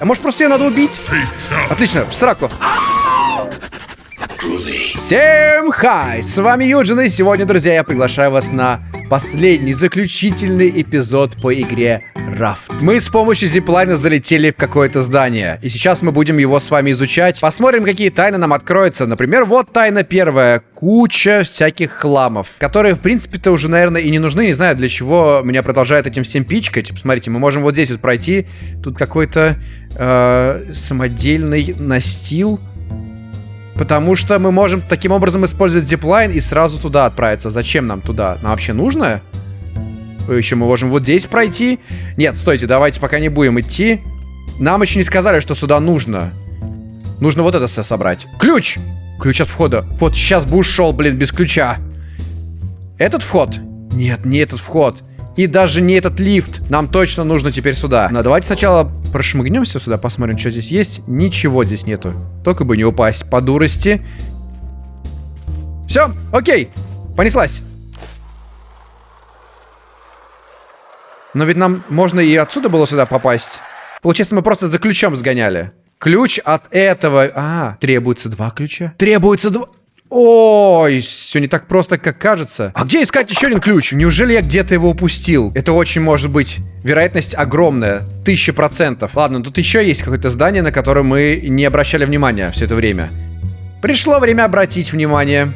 А может просто ее надо убить? Отлично, в сраку. Всем хай! С вами Юджин, и сегодня, друзья, я приглашаю вас на последний, заключительный эпизод по игре Рафт. Мы с помощью зиплайна залетели в какое-то здание, и сейчас мы будем его с вами изучать. Посмотрим, какие тайны нам откроются. Например, вот тайна первая. Куча всяких хламов, которые, в принципе-то, уже, наверное, и не нужны. Не знаю, для чего меня продолжает этим всем пичкать. Посмотрите, мы можем вот здесь вот пройти. Тут какой-то э, самодельный настил. Потому что мы можем таким образом использовать зиплайн и сразу туда отправиться. Зачем нам туда? Нам вообще нужно? Еще мы можем вот здесь пройти. Нет, стойте, давайте пока не будем идти. Нам еще не сказали, что сюда нужно. Нужно вот это все собрать. Ключ! Ключ от входа. Вот сейчас бы ушел, блин, без ключа. Этот вход? Нет, не этот вход. И даже не этот лифт. Нам точно нужно теперь сюда. Но давайте сначала прошмыгнемся сюда, посмотрим, что здесь есть. Ничего здесь нету. Только бы не упасть по дурости. Все, окей. Понеслась. Но ведь нам можно и отсюда было сюда попасть. Получается, мы просто за ключом сгоняли. Ключ от этого... А, требуется два ключа? Требуется два... Ой, все не так просто, как кажется. А где искать еще один ключ? Неужели я где-то его упустил? Это очень может быть. Вероятность огромная. Тысяча процентов. Ладно, тут еще есть какое-то здание, на которое мы не обращали внимания все это время. Пришло время обратить внимание.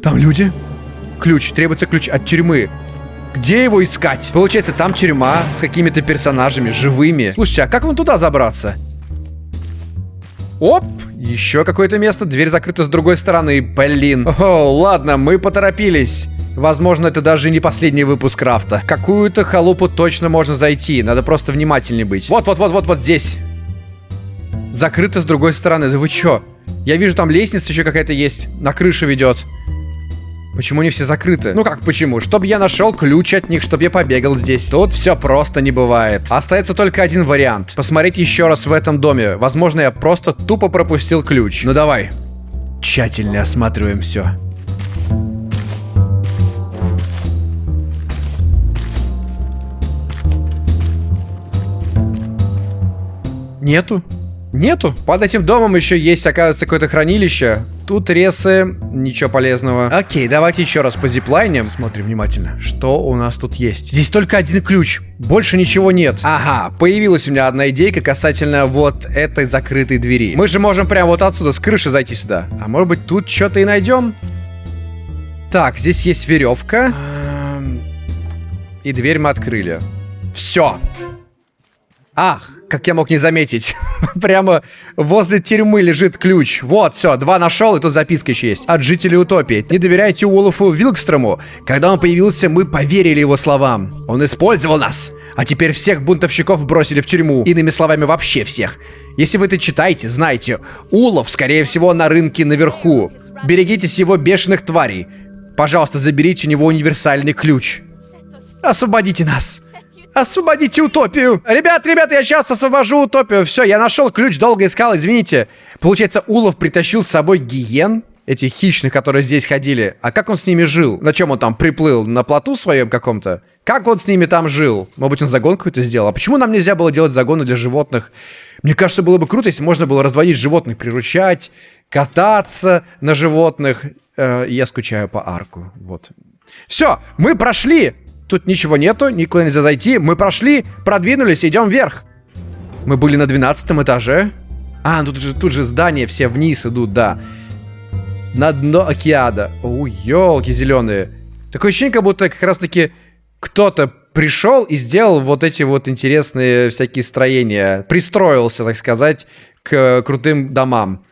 Там люди? Ключ. Требуется ключ от тюрьмы. Где его искать? Получается, там тюрьма с какими-то персонажами, живыми. Слушайте, а как вам туда забраться? Оп, еще какое-то место. Дверь закрыта с другой стороны. Блин. О, ладно, мы поторопились. Возможно, это даже не последний выпуск крафта. Какую-то халупу точно можно зайти. Надо просто внимательнее быть. Вот-вот-вот-вот вот здесь. Закрыто с другой стороны. Да вы чё? Я вижу, там лестница еще какая-то есть. На крышу ведет. Почему не все закрыты? Ну как почему? Чтобы я нашел ключ от них, чтобы я побегал здесь. Тут все просто не бывает. Остается только один вариант. Посмотреть еще раз в этом доме. Возможно, я просто тупо пропустил ключ. Ну давай. Тщательно осматриваем все. Нету. Нету. Под этим домом еще есть, оказывается, какое-то хранилище. Тут ресы, ничего полезного. Окей, давайте еще раз по зиплайне. Смотрим внимательно, что у нас тут есть. Здесь только один ключ, больше ничего нет. Ага, появилась у меня одна идейка касательно вот этой закрытой двери. Мы же можем прямо вот отсюда, с крыши зайти сюда. А может быть тут что-то и найдем? Так, здесь есть веревка. И дверь мы открыли. Все. Ах, как я мог не заметить. Прямо возле тюрьмы лежит ключ. Вот, все, два нашел, и тут записка еще есть. От жителей Утопии. Не доверяйте Уоллофу Вилкстрому. Когда он появился, мы поверили его словам. Он использовал нас. А теперь всех бунтовщиков бросили в тюрьму. Иными словами, вообще всех. Если вы это читаете, знайте, Улов, скорее всего, на рынке наверху. Берегитесь его бешеных тварей. Пожалуйста, заберите у него универсальный ключ. Освободите нас. Освободите утопию! Ребят, ребят, я сейчас освобожу утопию. Все, я нашел ключ, долго искал, извините. Получается, Улов притащил с собой гиен, этих хищных, которые здесь ходили. А как он с ними жил? На чем он там приплыл? На плоту своем каком-то? Как он с ними там жил? Может быть, он загон какой-то сделал? А почему нам нельзя было делать загоны для животных? Мне кажется, было бы круто, если можно было разводить животных, приручать, кататься на животных. Э, я скучаю по арку. Вот. Все, мы прошли Тут ничего нету, никуда нельзя зайти. Мы прошли, продвинулись, идем вверх. Мы были на 12 этаже. А, тут же, тут же здания все вниз идут, да. На дно океада. О, елки зеленые. Такое ощущение, как будто как раз-таки кто-то пришел и сделал вот эти вот интересные всякие строения. Пристроился, так сказать, к крутым домам.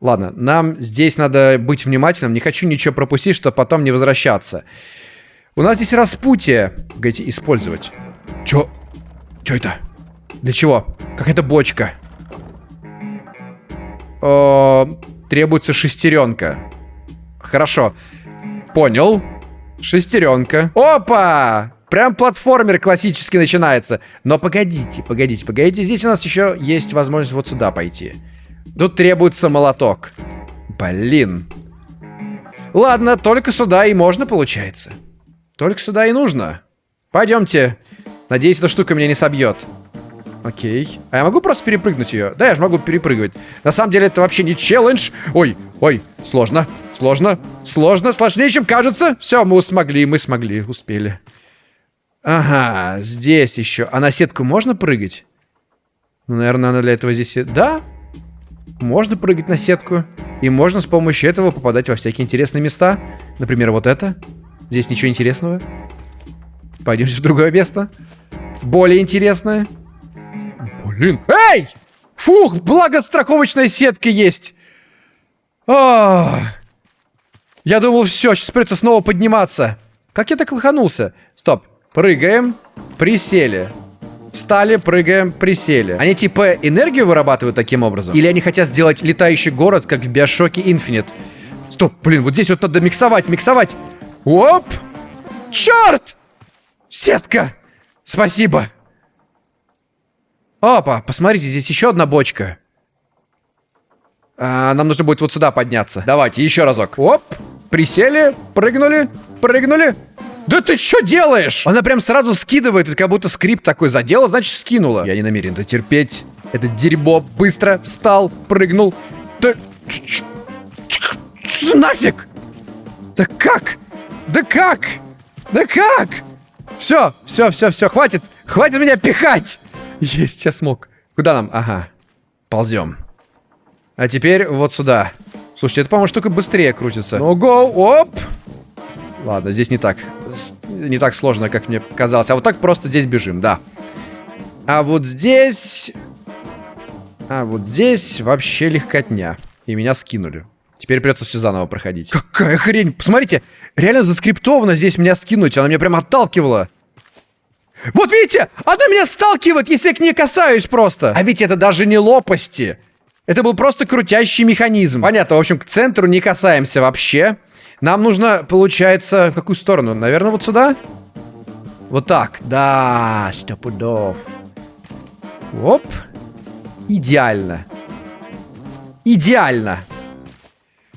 Ладно, нам здесь надо быть внимательным. Не хочу ничего пропустить, чтобы потом не возвращаться. У нас здесь распутие. Погодите, использовать. Чё? Чё это? Для чего? Какая-то бочка. О, требуется шестеренка. Хорошо. Понял. Шестеренка. Опа! Прям платформер классический начинается. Но погодите, погодите, погодите. Здесь у нас еще есть возможность вот сюда пойти. Тут требуется молоток. Блин. Ладно, только сюда и можно, получается. Только сюда и нужно. Пойдемте. Надеюсь, эта штука меня не собьет. Окей. А я могу просто перепрыгнуть ее? Да, я же могу перепрыгивать. На самом деле это вообще не челлендж. Ой, ой, сложно, сложно, сложно, сложнее, чем кажется. Все, мы смогли, мы смогли, успели. Ага, здесь еще. А на сетку можно прыгать? Ну, наверное, надо для этого здесь... Да, можно прыгать на сетку. И можно с помощью этого попадать во всякие интересные места. Например, вот это. Здесь ничего интересного. Пойдемте в другое место. Более интересное. Блин. Эй! Фух, благо страховочная сетка есть. О! Я думал, все, сейчас придется снова подниматься. Как я так лоханулся? Стоп. Прыгаем. Присели. Встали, прыгаем, присели. Они типа энергию вырабатывают таким образом? Или они хотят сделать летающий город, как в Биошоке Infinite? Стоп, блин, вот здесь вот надо миксовать, миксовать. Оп! Черт! Сетка! Спасибо. Опа, посмотрите, здесь еще одна бочка. А, нам нужно будет вот сюда подняться. Давайте, еще разок. Оп, присели, прыгнули, прыгнули. Да ты что делаешь? Она прям сразу скидывает, это как будто скрипт такой задела, значит скинула. Я не намерен это терпеть. Это дерьмо. Быстро встал, прыгнул. Да... Нафиг? Да как? Да как? Да как? Все, все, все, все, хватит. Хватит меня пихать. Есть, я смог. Куда нам? Ага. Ползем. А теперь вот сюда. Слушайте, это, по-моему, штука быстрее крутится. Ну, go, оп. Ладно, здесь не так. Не так сложно, как мне казалось. А вот так просто здесь бежим, да. А вот здесь... А вот здесь вообще легкотня. И меня скинули. Теперь придется все заново проходить. Какая хрень! Посмотрите, реально заскриптовано здесь меня скинуть. Она меня прям отталкивала. Вот видите, она меня сталкивает, если я к ней касаюсь просто. А ведь это даже не лопасти. Это был просто крутящий механизм. Понятно, в общем, к центру не касаемся вообще. Нам нужно, получается, в какую сторону? Наверное, вот сюда? Вот так. Да, стопудов. Оп. Идеально. Идеально.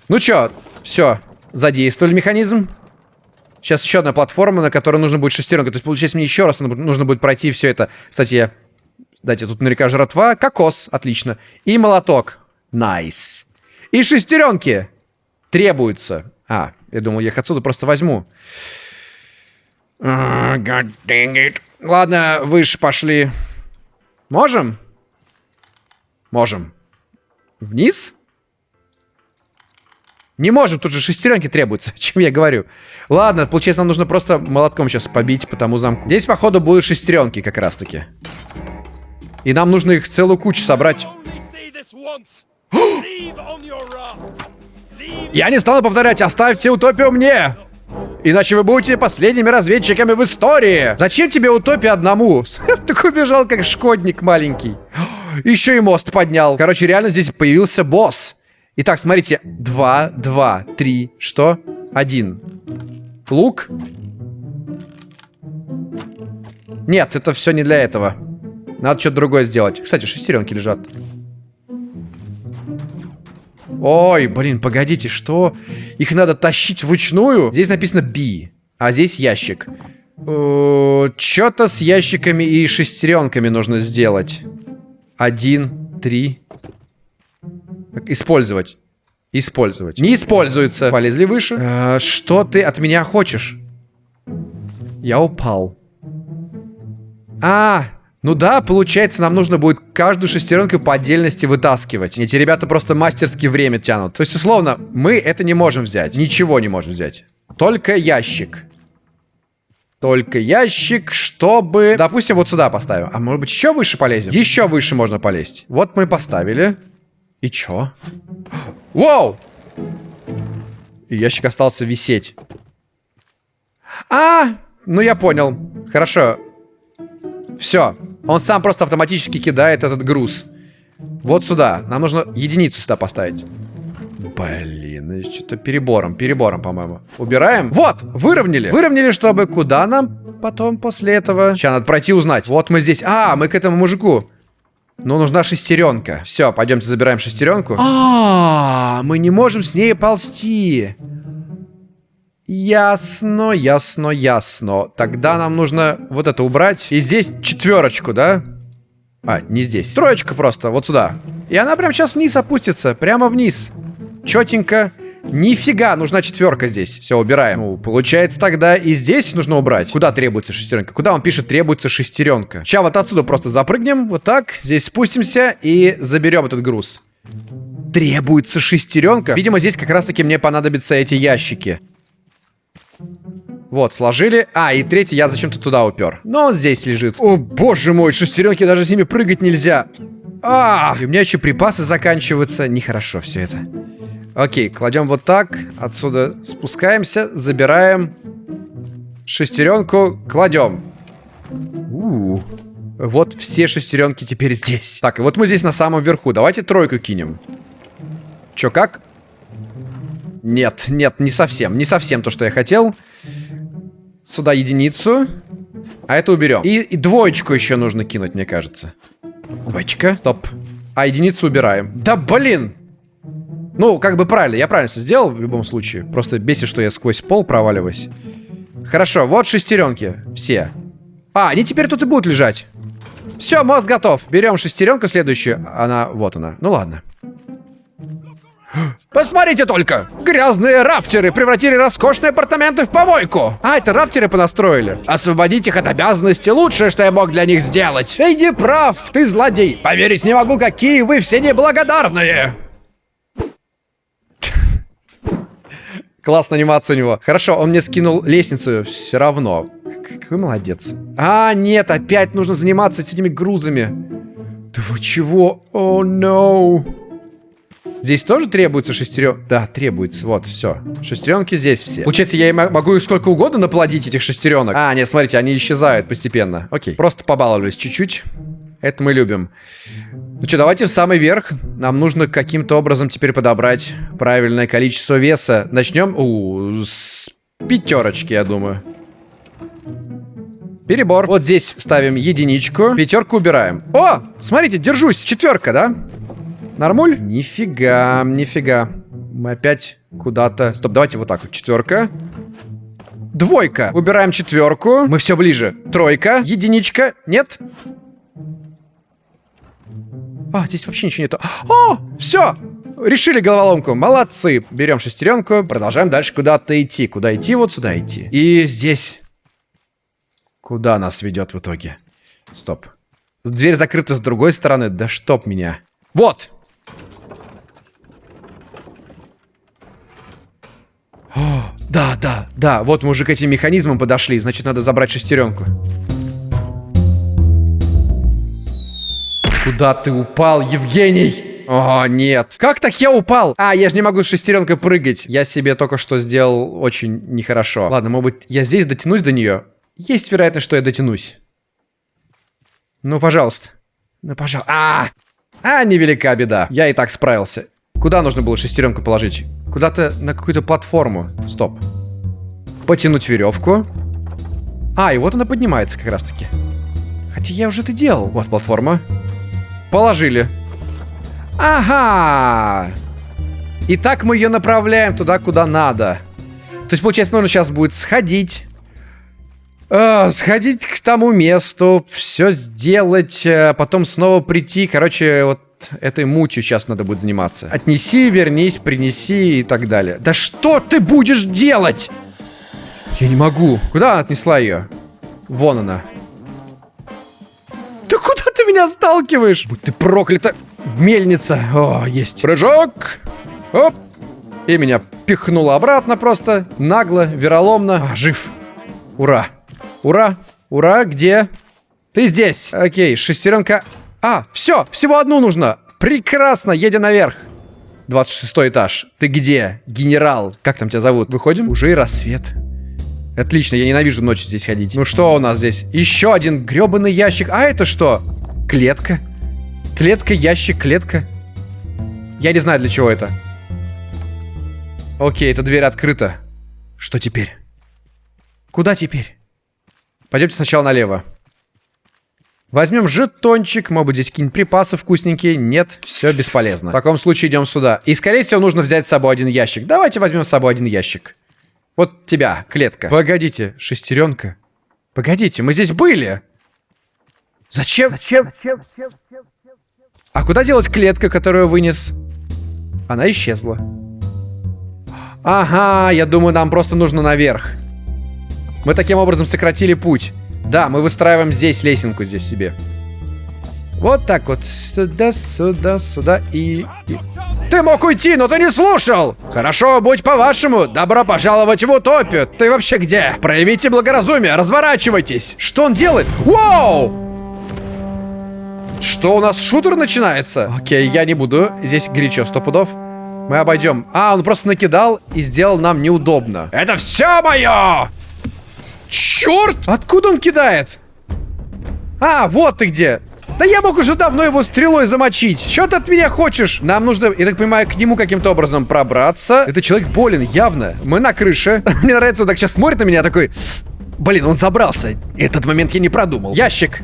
Ну чё, все, задействовали механизм. Сейчас еще одна платформа, на которой нужно будет шестеренка. То есть, получается, мне еще раз нужно будет пройти все это. Кстати, я... Дайте, тут наверняка жратва. Кокос, отлично. И молоток. Nice. И шестеренки требуются. А, я думал, я их отсюда просто возьму. Ладно, выше пошли. Можем? Можем. Вниз? Не можем, тут же шестеренки требуются, чем я говорю. Ладно, получается, нам нужно просто молотком сейчас побить по тому замку. Здесь, походу, будут шестеренки как раз-таки. И нам нужно их целую кучу собрать. Я не стану повторять, оставьте утопию мне! Иначе вы будете последними разведчиками в истории. Зачем тебе утопия одному? Так убежал, как шкодник маленький. Еще и мост поднял. Короче, реально здесь появился босс. Итак, смотрите. Два, два, три. Что? Один. Лук? Нет, это все не для этого. Надо что-то другое сделать. Кстати, шестеренки лежат. Ой, блин, погодите, что? Их надо тащить вручную? Здесь написано B, а здесь ящик. Что-то с ящиками и шестеренками нужно сделать. Один, три, Использовать. Использовать. Не используется. Полезли выше. Э, что ты от меня хочешь? Я упал. А, ну да, получается, нам нужно будет каждую шестеренку по отдельности вытаскивать. Эти ребята просто мастерски время тянут. То есть, условно, мы это не можем взять. Ничего не можем взять. Только ящик. Только ящик, чтобы... Допустим, вот сюда поставим. А может быть, еще выше полезем? Еще выше можно полезть. Вот мы поставили. И чё? Вау! И ящик остался висеть. А, ну я понял. Хорошо. Все. Он сам просто автоматически кидает этот груз. Вот сюда. Нам нужно единицу сюда поставить. Блин, что-то перебором, перебором, по-моему. Убираем. Вот, выровняли. Выровняли, чтобы куда нам потом после этого? Сейчас надо пройти узнать. Вот мы здесь. А, мы к этому мужику. Но нужна шестеренка. Все, пойдемте забираем шестеренку. А, мы не можем с ней ползти. Ясно, ясно, ясно. Тогда нам нужно вот это убрать. И здесь четверочку, да? А, не здесь. Троечка просто, вот сюда. И она прям сейчас вниз опустится. Прямо вниз. Четенько. Нифига, нужна четверка здесь. Все, убираем. Ну, получается тогда и здесь нужно убрать. Куда требуется шестеренка? Куда он пишет требуется шестеренка? Сейчас вот отсюда просто запрыгнем. Вот так. Здесь спустимся и заберем этот груз. Требуется шестеренка. Видимо, здесь как раз-таки мне понадобятся эти ящики. Вот, сложили. А, и третий я зачем-то туда упер. Но он здесь лежит. О, боже мой, шестеренки, даже с ними прыгать нельзя. А, и у меня еще припасы заканчиваются. Нехорошо все это. Окей, кладем вот так. Отсюда спускаемся, забираем шестеренку, кладем. У -у -у. Вот все шестеренки теперь здесь. Так, и вот мы здесь на самом верху. Давайте тройку кинем. Чё, как? Нет, нет, не совсем. Не совсем то, что я хотел. Сюда единицу. А это уберем. И, и двоечку еще нужно кинуть, мне кажется. Двоечка. Стоп. А единицу убираем. Да блин! Ну, как бы правильно, я правильно все сделал в любом случае. Просто бесит, что я сквозь пол проваливаюсь. Хорошо, вот шестеренки. Все. А, они теперь тут и будут лежать. Все, мост готов. Берем шестеренку следующую. Она, вот она. Ну ладно. Посмотрите только! Грязные рафтеры превратили роскошные апартаменты в помойку! А, это рафтеры понастроили. Освободить их от обязанности лучшее, что я мог для них сделать. Ты не прав, ты злодей. Поверить не могу, какие вы все неблагодарные. Классная анимация у него. Хорошо, он мне скинул лестницу все равно. Какой молодец. А, нет, опять нужно заниматься с этими грузами. Да вы чего? О, oh, no. Здесь тоже требуется шестерен... Да, требуется. Вот, все. Шестеренки здесь все. Получается, я могу их сколько угодно наплодить, этих шестеренок. А, нет, смотрите, они исчезают постепенно. Окей. Просто побаловались чуть-чуть. Это мы любим. Ну что, давайте в самый верх. Нам нужно каким-то образом теперь подобрать правильное количество веса. Начнем у, с пятерочки, я думаю. Перебор. Вот здесь ставим единичку. Пятерку убираем. О, смотрите, держусь. Четверка, да? Нормуль? Нифига, нифига. Мы опять куда-то... Стоп, давайте вот так вот. Четверка. Двойка. Убираем четверку. Мы все ближе. Тройка. Единичка. Нет? А, здесь вообще ничего нету. О, все! Решили головоломку. Молодцы. Берем шестеренку. Продолжаем дальше куда-то идти. Куда идти? Вот сюда идти. И здесь. Куда нас ведет в итоге? Стоп. Дверь закрыта с другой стороны. Да чтоб меня. Вот! О, да, да, да. Вот мы уже к этим механизмам подошли. Значит, надо забрать шестеренку. Куда ты упал, Евгений? О, нет. Как так я упал? А, я же не могу с шестеренкой прыгать. Я себе только что сделал очень нехорошо. Ладно, может быть, я здесь дотянусь до нее? Есть вероятность, что я дотянусь. Ну, пожалуйста. Ну, пожалуйста. А, а, невелика беда. Я и так справился. Куда нужно было шестеренку положить? Куда-то на какую-то платформу. Стоп. Потянуть веревку. А, и вот она поднимается как раз-таки. Хотя я уже это делал. Вот платформа. Положили. Ага. И так мы ее направляем туда, куда надо. То есть, получается, нужно сейчас будет сходить. Э, сходить к тому месту, все сделать, э, потом снова прийти. Короче, вот этой мутью сейчас надо будет заниматься. Отнеси, вернись, принеси и так далее. Да что ты будешь делать? Я не могу. Куда она отнесла ее? Вон она меня сталкиваешь? Будь ты проклята. Мельница. О, есть. Прыжок. Оп. И меня пихнуло обратно просто. Нагло, вероломно. А, жив. Ура. Ура. Ура. Где? Ты здесь. Окей, шестеренка. А, все. Всего одну нужно. Прекрасно. Едем наверх. 26 этаж. Ты где? Генерал. Как там тебя зовут? Выходим? Уже и рассвет. Отлично, я ненавижу ночью здесь ходить. Ну что у нас здесь? Еще один гребаный ящик. А это что? Клетка? Клетка, ящик, клетка. Я не знаю, для чего это. Окей, эта дверь открыта. Что теперь? Куда теперь? Пойдемте сначала налево. Возьмем жетончик, может быть здесь какие-нибудь припасы вкусненькие. Нет, все бесполезно. В таком случае идем сюда. И скорее всего нужно взять с собой один ящик. Давайте возьмем с собой один ящик. Вот тебя, клетка. Погодите, шестеренка. Погодите, мы здесь были. Зачем? Зачем? А куда делась клетка, которую вынес? Она исчезла. Ага, я думаю, нам просто нужно наверх. Мы таким образом сократили путь. Да, мы выстраиваем здесь лесенку, здесь себе. Вот так вот. Сюда, сюда, сюда и... и... Ты мог уйти, но ты не слушал! Хорошо, будь по-вашему. Добро пожаловать в утопию. Ты вообще где? Проявите благоразумие, разворачивайтесь. Что он делает? Вау! Что, у нас шутер начинается? Окей, я не буду. Здесь горячо, сто пудов. Мы обойдем. А, он просто накидал и сделал нам неудобно. Это все мое! Черт! Откуда он кидает? А, вот ты где. Да я мог уже давно его стрелой замочить. Что ты от меня хочешь? Нам нужно, я так понимаю, к нему каким-то образом пробраться. Это человек болен, явно. Мы на крыше. Мне нравится, он так сейчас смотрит на меня, такой... Блин, он забрался. Этот момент я не продумал. Ящик.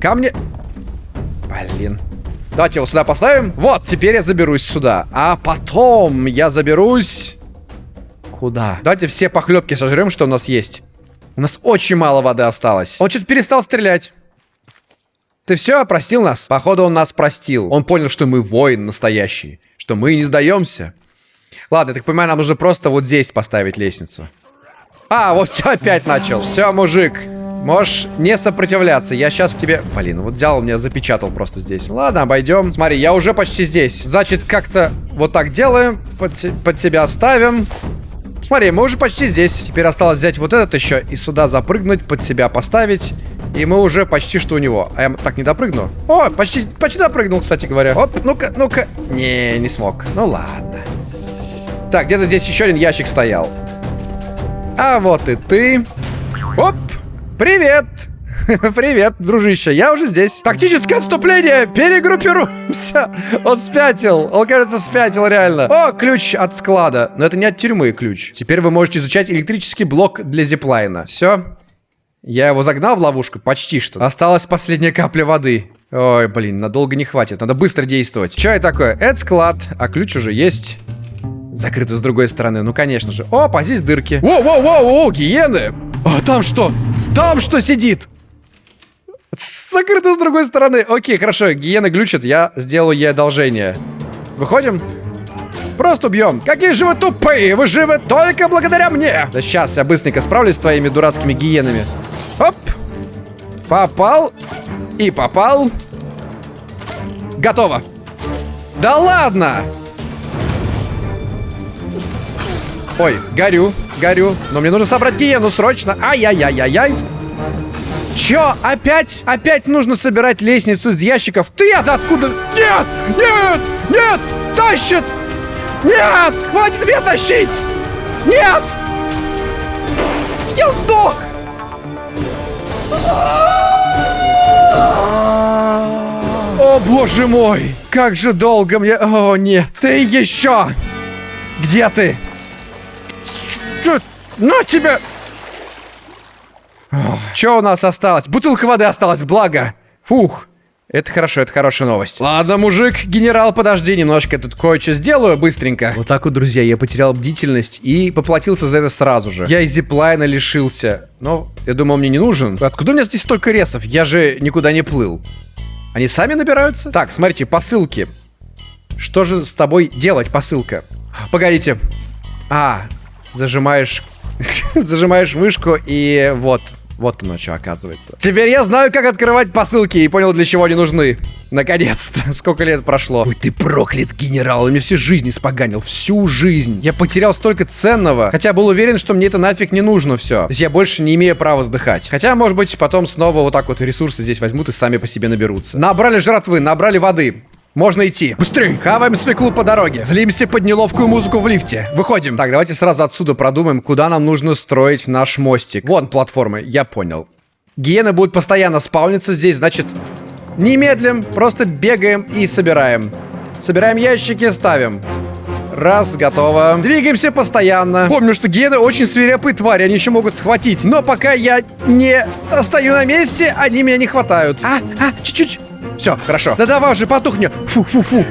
Камни. Блин. Давайте его сюда поставим. Вот, теперь я заберусь сюда. А потом я заберусь... Куда? Давайте все похлебки сожрем, что у нас есть. У нас очень мало воды осталось. Он что-то перестал стрелять. Ты все, простил нас? Походу, он нас простил. Он понял, что мы воин настоящий. Что мы не сдаемся. Ладно, я так понимаю, нам нужно просто вот здесь поставить лестницу. А, вот все опять начал. Все, мужик. Можешь не сопротивляться. Я сейчас к тебе... Блин, вот взял, меня запечатал просто здесь. Ладно, обойдем. Смотри, я уже почти здесь. Значит, как-то вот так делаем. Под, под себя ставим. Смотри, мы уже почти здесь. Теперь осталось взять вот этот еще и сюда запрыгнуть, под себя поставить. И мы уже почти что у него. А я так не допрыгну. О, почти, почти допрыгнул, кстати говоря. Оп, ну-ка, ну-ка. Не, не смог. Ну ладно. Так, где-то здесь еще один ящик стоял. А вот и ты. Оп, привет. Привет, дружище, я уже здесь. Тактическое отступление, перегруппируемся. Он спятил, он, кажется, спятил реально. О, ключ от склада. Но это не от тюрьмы ключ. Теперь вы можете изучать электрический блок для зиплайна. Все, я его загнал в ловушку, почти что. Осталась последняя капля воды. Ой, блин, надолго не хватит. Надо быстро действовать. Что это такое? Это склад, а ключ уже есть. Закрыто с другой стороны, ну конечно же. Опа, здесь дырки. Воу-воу-воу, гиены! А там что? Там что сидит? Закрыто с другой стороны. Окей, хорошо, гиены глючат, я сделаю ей одолжение. Выходим? Просто убьем. Какие же вы тупые! Вы живы только благодаря мне! Да сейчас я быстренько справлюсь с твоими дурацкими гиенами. Оп! Попал. И попал. Готово. Да ладно! Ой, горю, горю. Но мне нужно собрать гиену срочно. Ай-яй-яй-яй-яй. Чё? Опять? Опять нужно собирать лестницу из ящиков? Ты-то откуда? Нет! Нет! Нет! Тащит! Нет! Хватит меня тащить! Нет! Я сдох! О, боже мой! Как же долго мне... О, нет! Ты еще! Где ты? Что? На тебя! Что у нас осталось? Бутылка воды осталась, благо. Фух. Это хорошо, это хорошая новость. Ладно, мужик, генерал, подожди немножко, я тут кое-что сделаю быстренько. Вот так вот, друзья, я потерял бдительность и поплатился за это сразу же. Я из зиплайна лишился. Но я думал, мне не нужен. Откуда у меня здесь столько ресов? Я же никуда не плыл. Они сами набираются? Так, смотрите, посылки. Что же с тобой делать, посылка? Погодите. А, зажимаешь... зажимаешь мышку и вот, вот оно что оказывается. Теперь я знаю, как открывать посылки и понял, для чего они нужны. Наконец-то. Сколько лет прошло. Ой, ты проклят, генерал. Он мне всю жизнь испоганил. Всю жизнь. Я потерял столько ценного. Хотя был уверен, что мне это нафиг не нужно все. То есть я больше не имею права сдыхать. Хотя, может быть, потом снова вот так вот ресурсы здесь возьмут и сами по себе наберутся. Набрали жратвы, набрали воды. Можно идти. Быстрей! Хаваем свеклу по дороге. Злимся под неловкую музыку в лифте. Выходим. Так, давайте сразу отсюда продумаем, куда нам нужно строить наш мостик. Вон платформы, я понял. Гиены будут постоянно спауниться здесь, значит... Немедлим, просто бегаем и собираем. Собираем ящики, ставим. Раз, готово. Двигаемся постоянно. Помню, что гены очень свирепые твари, они еще могут схватить. Но пока я не стою на месте, они меня не хватают. А, а, чуть-чуть. Все, хорошо. Да давай уже потухни. Фу-фу-фу.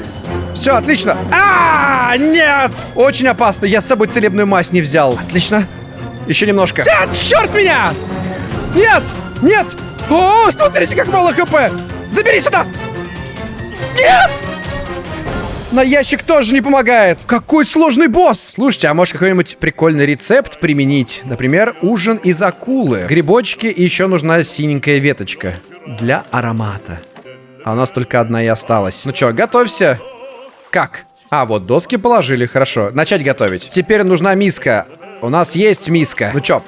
Все, отлично. А, нет! Очень опасно. Я с собой целебную мазь не взял. Отлично. Еще немножко. Нет, черт меня! Нет! Нет! О, смотрите, как мало хп! Забери сюда! Нет! На ящик тоже не помогает. Какой сложный босс. Слушайте, а может какой-нибудь прикольный рецепт применить? Например, ужин из акулы. Грибочки и еще нужна синенькая веточка. Для аромата. А у нас только одна и осталась. Ну что, готовься. Как? А, вот доски положили, хорошо. Начать готовить. Теперь нужна миска. У нас есть миска. Ну чё,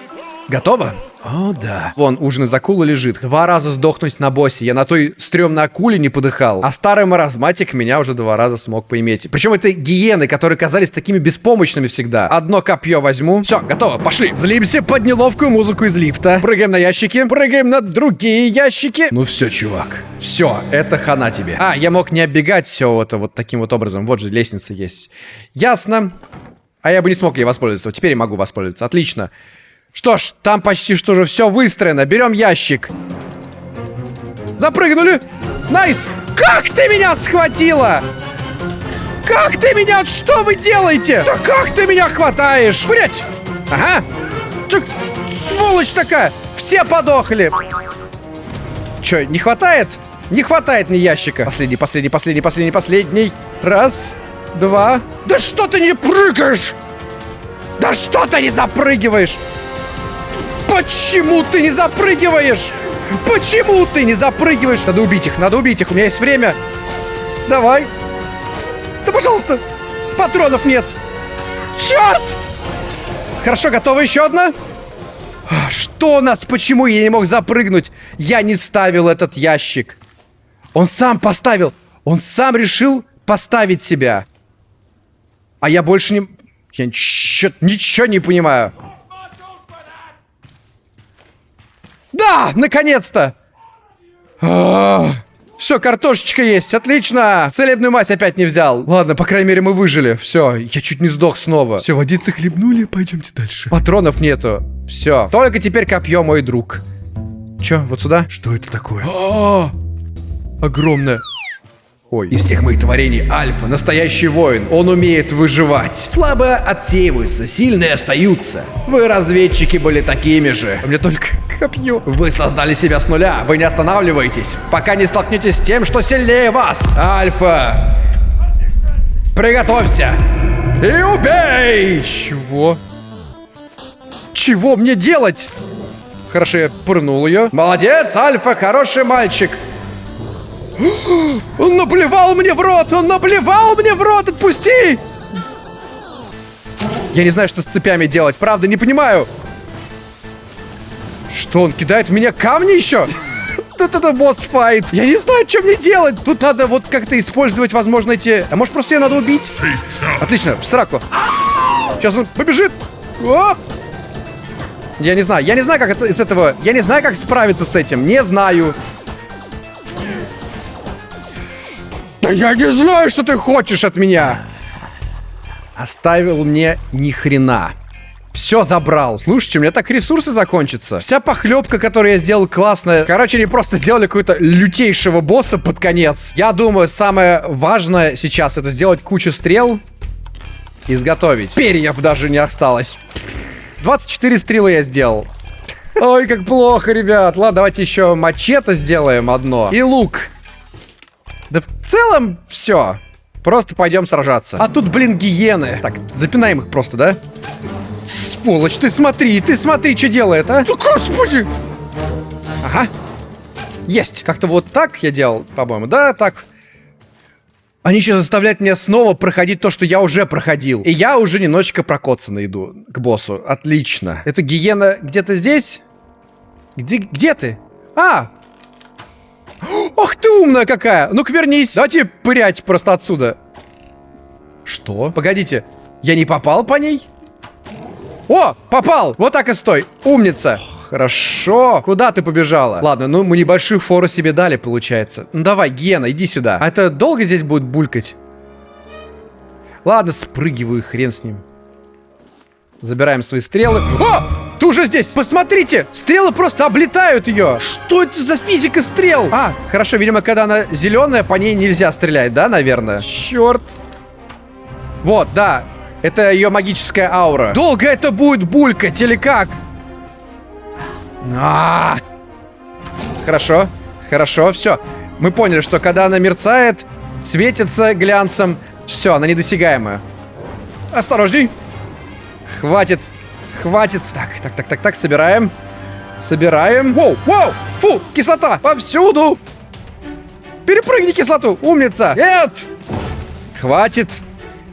готово? О, да. Вон, ужин из акулы лежит. Два раза сдохнуть на боссе. Я на той стрёмной акуле не подыхал. А старый маразматик меня уже два раза смог поиметь. Причем это гиены, которые казались такими беспомощными всегда. Одно копье возьму. Все, готово, пошли. Злимся под неловкую музыку из лифта. Прыгаем на ящики. Прыгаем на другие ящики. Ну все, чувак. Все, это хана тебе. А, я мог не оббегать все это вот таким вот образом. Вот же лестница есть. Ясно. А я бы не смог ей воспользоваться. Теперь я могу воспользоваться. Отлично. Что ж, там почти что же все выстроено. Берем ящик. Запрыгнули. Nice. Как ты меня схватила? Как ты меня? Что вы делаете? Да как ты меня хватаешь? Блять. Ага. Ты, сволочь такая. Все подохли. Че, не хватает? Не хватает мне ящика. Последний, последний, последний, последний, последний. Раз, два. Да что ты не прыгаешь? Да что ты не запрыгиваешь? Почему ты не запрыгиваешь? Почему ты не запрыгиваешь? Надо убить их, надо убить их. У меня есть время. Давай. Да, пожалуйста. Патронов нет. Черт! Хорошо, готова еще одна? Что нас? Почему я не мог запрыгнуть? Я не ставил этот ящик. Он сам поставил. Он сам решил поставить себя. А я больше не... Я ничего, ничего не понимаю. Да, наконец-то! Все, картошечка есть, отлично! Целебную мазь опять не взял. Ладно, по крайней мере мы выжили. Все, я чуть не сдох снова. Все, водицы хлебнули, пойдемте дальше. Патронов нету. Все, только теперь копье, мой друг. Че, вот сюда? Что это такое? О, огромное. Ой. Из всех моих творений Альфа настоящий воин. Он умеет выживать. Слабые отсеиваются, сильные остаются. Вы, разведчики, были такими же. Меня только копье. Вы создали себя с нуля. Вы не останавливаетесь, пока не столкнетесь с тем, что сильнее вас. Альфа. Приготовься. И убей. Чего? Чего мне делать? Хорошо, я пырнул ее. Молодец, Альфа, хороший мальчик. Он наблевал мне в рот! Он наблевал мне в рот! Отпусти! Я не знаю, что с цепями делать. Правда, не понимаю. Что, он кидает в меня камни еще? Тут это босс-файт. Я не знаю, что мне делать. Тут надо вот как-то использовать, возможно, эти... А может, просто ее надо убить? Отлично, в сраку. Сейчас он побежит. О! Я не знаю. Я не знаю, как это из этого... Я не знаю, как справиться с этим. Не знаю. Да я не знаю, что ты хочешь от меня. Оставил мне ни хрена. Все забрал. Слушайте, у меня так ресурсы закончатся. Вся похлебка, которую я сделал, классная. Короче, они просто сделали какого-то лютейшего босса под конец. Я думаю, самое важное сейчас это сделать кучу стрел. Изготовить. Перьев даже не осталось. 24 стрелы я сделал. Ой, как плохо, ребят. Ладно, давайте еще мачете сделаем одно. И лук. Да в целом все. Просто пойдем сражаться. А тут, блин, гиены. Так, запинаем их просто, да? Сволочь, ты смотри, ты смотри, что делает, а? Господи! Ага. Есть. Как-то вот так я делал, по-моему. Да, так. Они сейчас заставляют меня снова проходить то, что я уже проходил. И я уже немножечко прокоцанно иду к боссу. Отлично. Это гиена где-то здесь? Где, где ты? А, Ох ты умная какая! Ну-ка вернись. Давайте пырять просто отсюда. Что? Погодите. Я не попал по ней? О, попал! Вот так и стой. Умница. Хорошо. Куда ты побежала? Ладно, ну мы небольшую фору себе дали, получается. Ну давай, Гена, иди сюда. А это долго здесь будет булькать? Ладно, спрыгиваю, хрен с ним. Забираем свои стрелы. О! Ты уже здесь! Посмотрите! Стрелы просто облетают ее! Что это за физика стрел? А, хорошо, видимо, когда она зеленая, по ней нельзя стрелять, да, наверное? Черт! Вот, да. Это ее магическая аура. Долго это будет булькать или как? А -а -а! Хорошо, хорошо, все. Мы поняли, что когда она мерцает, светится глянцем, все, она недосягаемая. Осторожней. Хватит, хватит. Так, так, так, так, так, собираем. Собираем. Воу, воу, фу, кислота повсюду. Перепрыгни кислоту, умница. Нет. Хватит.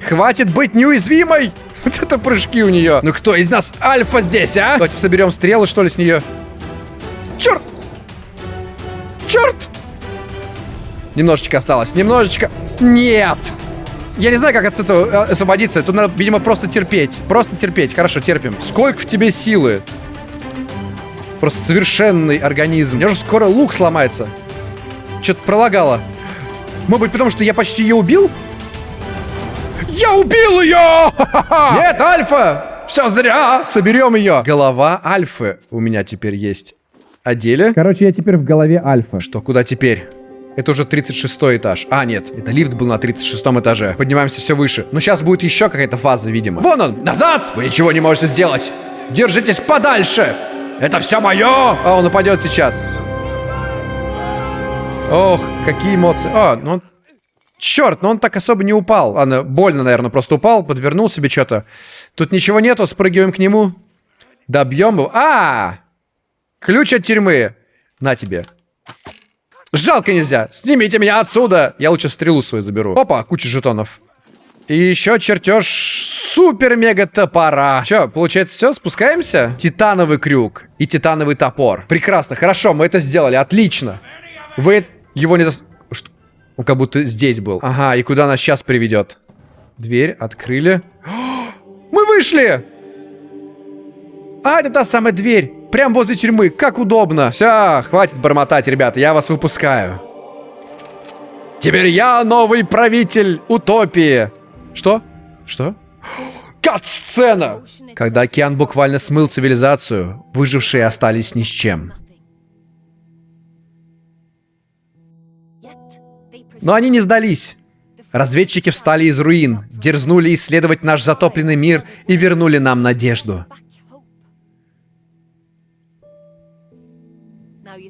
Хватит быть неуязвимой. Вот это прыжки у нее. Ну кто из нас альфа здесь, а? Давайте соберем стрелы, что ли, с нее. Черт! Черт! Немножечко осталось, немножечко. Нет! Я не знаю, как от этого э, освободиться. Тут надо, видимо, просто терпеть. Просто терпеть. Хорошо, терпим. Сколько в тебе силы? Просто совершенный организм. У меня же скоро лук сломается. Что-то пролагало. Может быть, потому что я почти ее убил? Я убил ее! Нет, Альфа! Все зря! Соберем ее. Голова Альфы у меня теперь есть. Одели. Короче, я теперь в голове Альфа. Что, куда теперь? Это уже 36 этаж. А, нет, это лифт был на 36 этаже. Поднимаемся все выше. Но сейчас будет еще какая-то фаза, видимо. Вон он! Назад! Вы ничего не можете сделать! Держитесь подальше! Это все мое! А, он упадет сейчас. Ох, какие эмоции. А, ну он... Черт, но он так особо не упал. Ладно, больно, наверное, просто упал, подвернул себе что-то. Тут ничего нету, спрыгиваем к нему. Добьем его. А! Ключ от тюрьмы. На тебе. Жалко нельзя. Снимите меня отсюда. Я лучше стрелу свою заберу. Опа, куча жетонов. И еще чертеж супер-мега топора. Че, получается все, спускаемся? Титановый крюк и титановый топор. Прекрасно, хорошо, мы это сделали, отлично. Вы его не зас... Что? Он как будто здесь был. Ага, и куда нас сейчас приведет? Дверь открыли. Мы вышли! А, это та самая дверь. Прям возле тюрьмы. Как удобно. Все, хватит бормотать, ребята. Я вас выпускаю. Теперь я новый правитель утопии. Что? Что? Кат-сцена! Когда океан буквально смыл цивилизацию, выжившие остались ни с чем. Но они не сдались. Разведчики встали из руин, дерзнули исследовать наш затопленный мир и вернули нам надежду.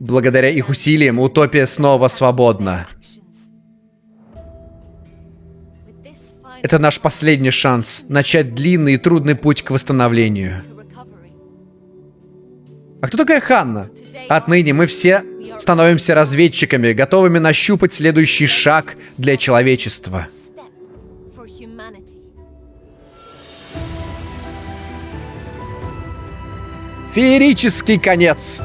Благодаря их усилиям утопия снова свободна. Это наш последний шанс начать длинный и трудный путь к восстановлению. А кто такая Ханна? Отныне мы все становимся разведчиками, готовыми нащупать следующий шаг для человечества. Феерический конец.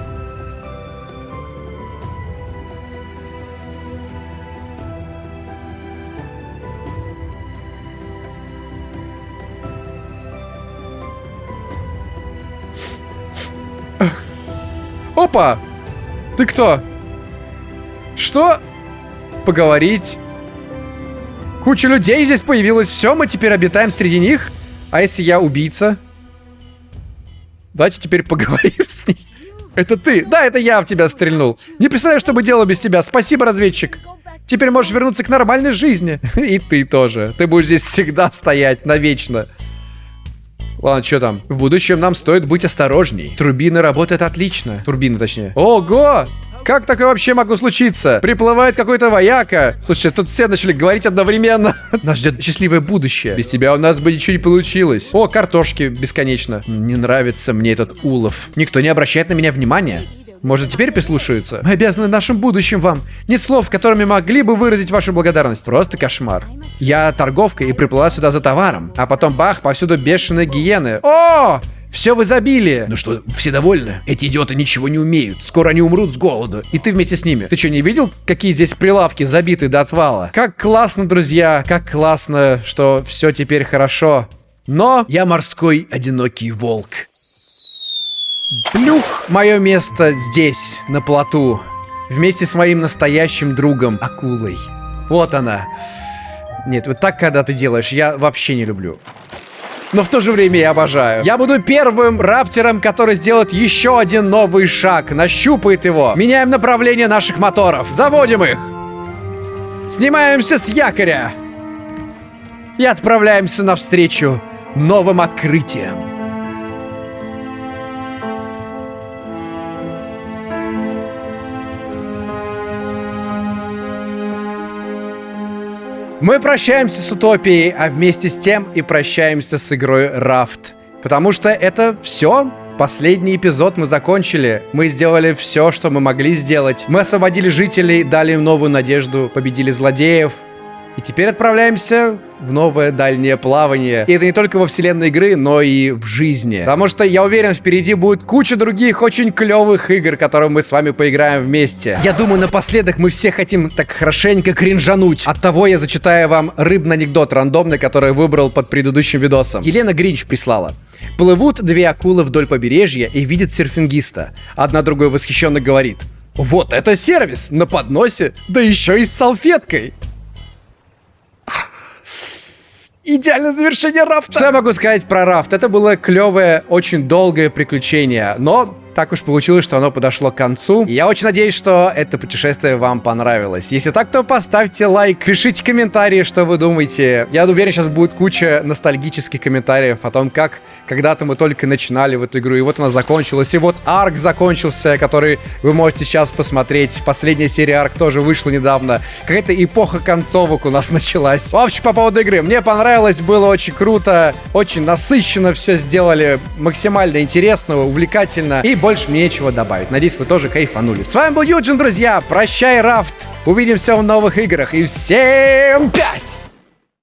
Опа! Ты кто? Что? Поговорить? Куча людей здесь появилась. Все, мы теперь обитаем среди них. А если я убийца? Давайте теперь поговорим с ней. Это ты. Да, это я в тебя стрельнул. Не представляю, что бы делал без тебя. Спасибо, разведчик. Теперь можешь вернуться к нормальной жизни. И ты тоже. Ты будешь здесь всегда стоять навечно. Ладно, что там? В будущем нам стоит быть осторожней. Турбина работает отлично. Турбина, точнее. Ого! Как такое вообще могло случиться? Приплывает какой-то вояка. Слушай, тут все начали говорить одновременно. Нас ждет счастливое будущее. Без тебя у нас бы ничего не получилось. О, картошки бесконечно. Не нравится мне этот улов. Никто не обращает на меня внимания. Может, теперь прислушаются? Мы обязаны нашим будущим вам. Нет слов, которыми могли бы выразить вашу благодарность. Просто кошмар. Я торговка и приплыла сюда за товаром. А потом бах, повсюду бешеные гиены. О! Все в изобилии. Ну что, все довольны? Эти идиоты ничего не умеют. Скоро они умрут с голоду. И ты вместе с ними. Ты что, не видел, какие здесь прилавки забиты до отвала? Как классно, друзья. Как классно, что все теперь хорошо. Но я морской одинокий волк. Блюх! Мое место здесь, на плоту. Вместе с моим настоящим другом, акулой. Вот она. Нет, вот так, когда ты делаешь, я вообще не люблю. Но в то же время я обожаю. Я буду первым рафтером, который сделает еще один новый шаг, нащупает его. Меняем направление наших моторов. Заводим их. Снимаемся с якоря. И отправляемся навстречу новым открытием. Мы прощаемся с Утопией, а вместе с тем и прощаемся с игрой Рафт. Потому что это все. Последний эпизод мы закончили. Мы сделали все, что мы могли сделать. Мы освободили жителей, дали им новую надежду, победили злодеев, и теперь отправляемся в новое дальнее плавание. И это не только во вселенной игры, но и в жизни. Потому что, я уверен, впереди будет куча других очень клевых игр, которые мы с вами поиграем вместе. Я думаю, напоследок мы все хотим так хорошенько кринжануть. От того я зачитаю вам рыбный анекдот рандомный, который выбрал под предыдущим видосом. Елена Гринч прислала. Плывут две акулы вдоль побережья и видят серфингиста. Одна другой восхищенно говорит. Вот это сервис на подносе, да еще и с салфеткой. Идеальное завершение рафта. Что я могу сказать про рафт? Это было клевое, очень долгое приключение, но так уж получилось, что оно подошло к концу. Я очень надеюсь, что это путешествие вам понравилось. Если так, то поставьте лайк, пишите комментарии, что вы думаете. Я уверен, сейчас будет куча ностальгических комментариев о том, как когда-то мы только начинали в эту игру, и вот она закончилась. И вот арк закончился, который вы можете сейчас посмотреть. Последняя серия арк тоже вышла недавно. Какая-то эпоха концовок у нас началась. В общем, по поводу игры. Мне понравилось, было очень круто, очень насыщенно все сделали, максимально интересно, увлекательно. И больше мне нечего добавить. Надеюсь, вы тоже кайфанули. С вами был Юджин, друзья. Прощай, Рафт. Увидимся в новых играх. И всем пять!